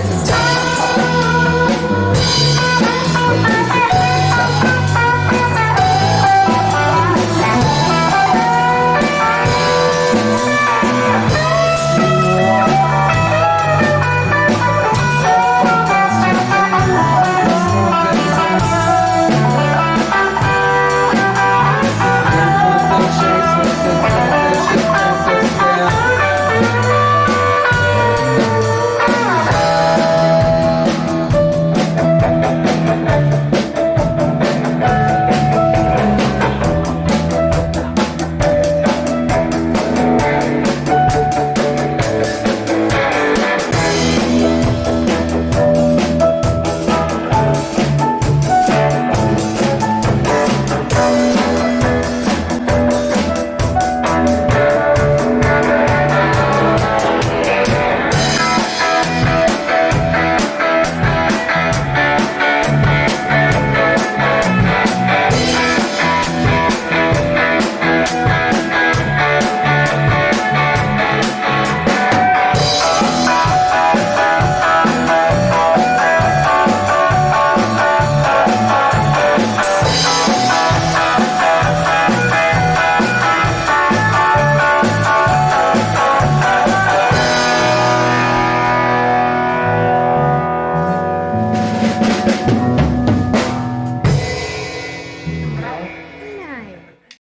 It's time.